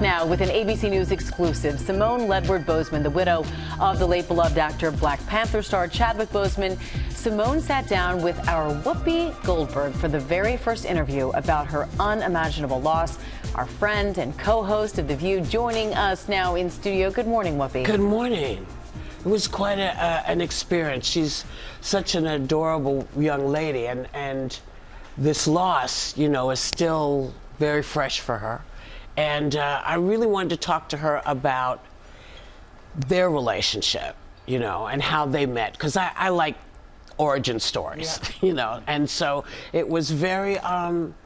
Now, with an ABC News exclusive, Simone Ledward Boseman, the widow of the late beloved actor Black Panther star Chadwick Boseman, Simone sat down with our Whoopi Goldberg for the very first interview about her unimaginable loss. Our friend and co-host of The View joining us now in studio. Good morning, Whoopi. Good morning. It was quite a, uh, an experience. She's such an adorable young lady, and, and this loss, you know, is still very fresh for her. And uh, I really wanted to talk to her about their relationship, you know, and how they met. Because I, I, like origin stories, yeah. you know. And so it was very, um,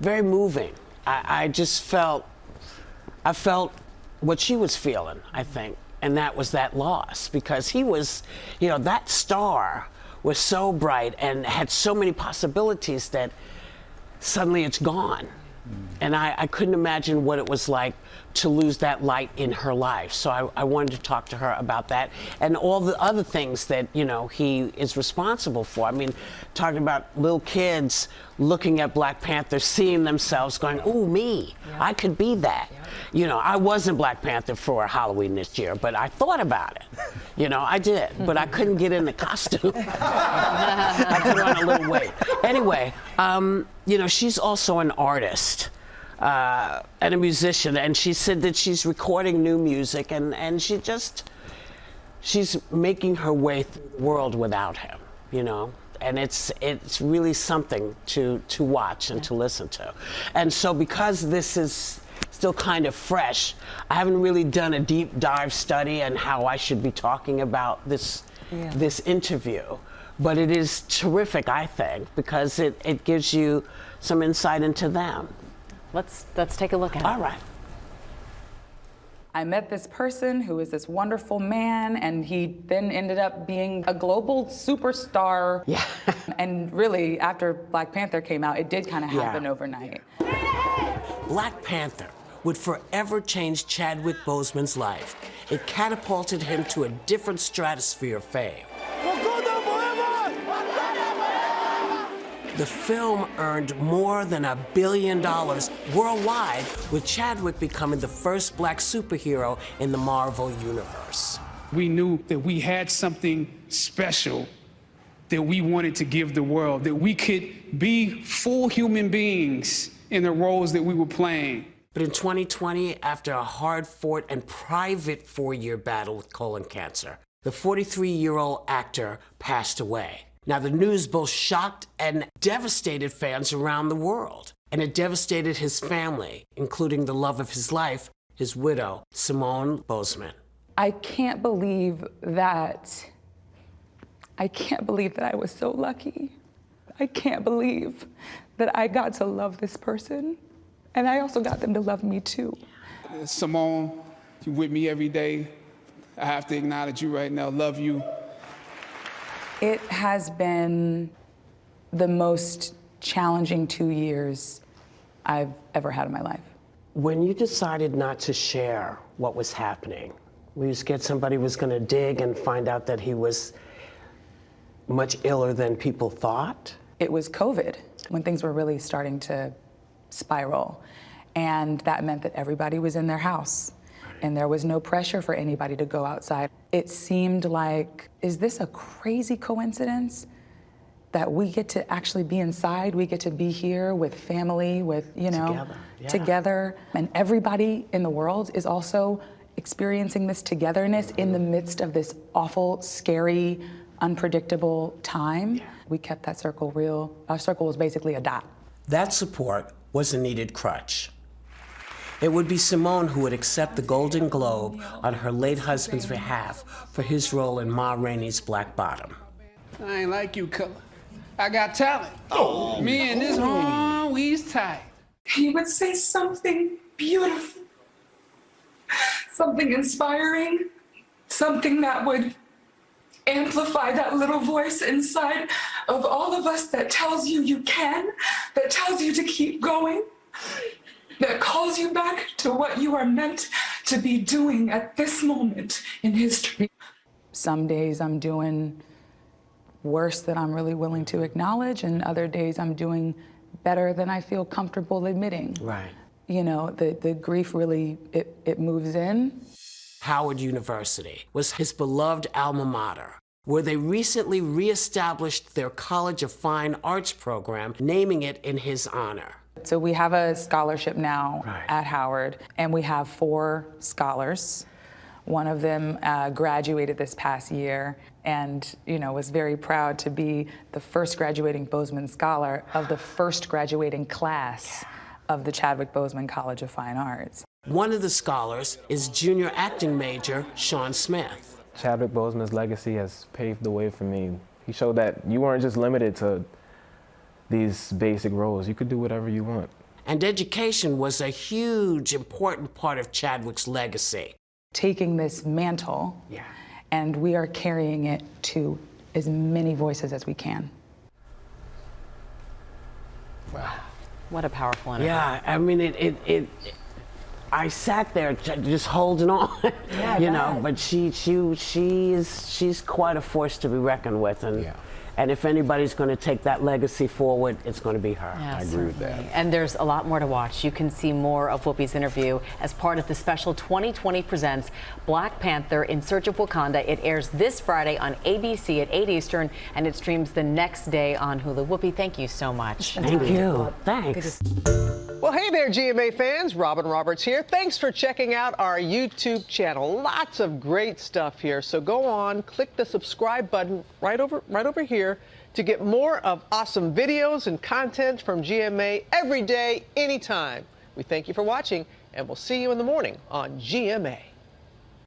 very moving. I, I just felt, I felt what she was feeling, I think. And that was that loss because he was, you know, that star was so bright and had so many possibilities that suddenly it's gone. And I, I, couldn't imagine what it was like to lose that light in her life. So I, I, wanted to talk to her about that and all the other things that, you know, he is responsible for. I mean, talking about little kids looking at Black Panther, seeing themselves going, ooh, me, yeah. I could be that. Yeah. You know, I wasn't Black Panther for Halloween this year, but I thought about it. You know, I did, but I couldn't get in the costume. I put on a little weight. Anyway, um, you know, she's also an artist uh, and a musician, and she said that she's recording new music, and, and she just, she's making her way through the world without him, you know? And it's, it's really something to, to watch and yeah. to listen to. And so because this is still kind of fresh, I haven't really done a deep dive study on how I should be talking about this, yeah. this interview. But it is terrific, I think, because it, it gives you some insight into them. Let's, let's take a look at All it. All right. I met this person who was this wonderful man, and he then ended up being a global superstar. Yeah. and really, after Black Panther came out, it did kind of happen yeah. overnight. Black Panther would forever change Chadwick Boseman's life. It catapulted him to a different stratosphere of fame. The film earned more than a billion dollars worldwide, with Chadwick becoming the first black superhero in the Marvel Universe. We knew that we had something special that we wanted to give the world, that we could be full human beings in the roles that we were playing. But in 2020, after a hard-fought and private four-year battle with colon cancer, the 43-year-old actor passed away. Now, the news both shocked and devastated fans around the world, and it devastated his family, including the love of his life, his widow, Simone Boseman. I can't believe that, I can't believe that I was so lucky. I can't believe that I got to love this person, and I also got them to love me too. Simone, you're with me every day. I have to acknowledge you right now, love you. It has been the most challenging two years I've ever had in my life. When you decided not to share what was happening, were you scared somebody was going to dig and find out that he was much iller than people thought? It was COVID when things were really starting to spiral. And that meant that everybody was in their house and there was no pressure for anybody to go outside. It seemed like, is this a crazy coincidence? that we get to actually be inside, we get to be here with family, with, you know, together. Yeah. together. And everybody in the world is also experiencing this togetherness in the midst of this awful, scary, unpredictable time. Yeah. We kept that circle real. Our circle was basically a dot. That support was a needed crutch. It would be Simone who would accept the Golden Globe on her late husband's behalf for his role in Ma Rainey's Black Bottom. I ain't like you, Cutler. I got talent. Oh, Me and this oh. home, we's tight. He would say something beautiful, something inspiring, something that would amplify that little voice inside of all of us that tells you you can, that tells you to keep going that calls you back to what you are meant to be doing at this moment in history. Some days I'm doing worse than I'm really willing to acknowledge, and other days I'm doing better than I feel comfortable admitting. Right. you know, the, the grief really, it, it moves in. Howard University was his beloved alma mater, where they recently reestablished their College of Fine Arts program, naming it in his honor. So we have a scholarship now Right. at Howard, and we have four scholars. One of them uh, graduated this past year, and you know was very proud to be the first graduating Boseman scholar of the first graduating class of the Chadwick Boseman College of Fine Arts. One of the scholars is junior acting major Sean Smith. Chadwick Boseman's legacy has paved the way for me. He showed that you weren't just limited to these basic roles. You could do whatever you want. And education was a huge, important part of Chadwick's legacy. Taking this mantle, Yeah. and we are carrying it to as many voices as we can. Wow. What a powerful interview. Yeah, I mean, it, it, it I sat there just holding on, you know, but she, she, she is, she's quite a force to be reckoned with. And, Yeah. And if anybody's going to take that legacy forward, it's going to be her. Yeah, I agree with that. And there's a lot more to watch. You can see more of Whoopi's interview as part of the special 2020 Presents Black Panther in Search of Wakanda. It airs this Friday on ABC at 8 Eastern, and it streams the next day on Hulu. Whoopi, thank you so much. Thank you. Thanks. Well, hey there, GMA fans. Robin Roberts here. Thanks for checking out our YouTube channel. Lots of great stuff here. So go on, click the subscribe button right over right over here to get more of awesome videos and content from GMA every day, anytime. We thank you for watching, and we'll see you in the morning on GMA.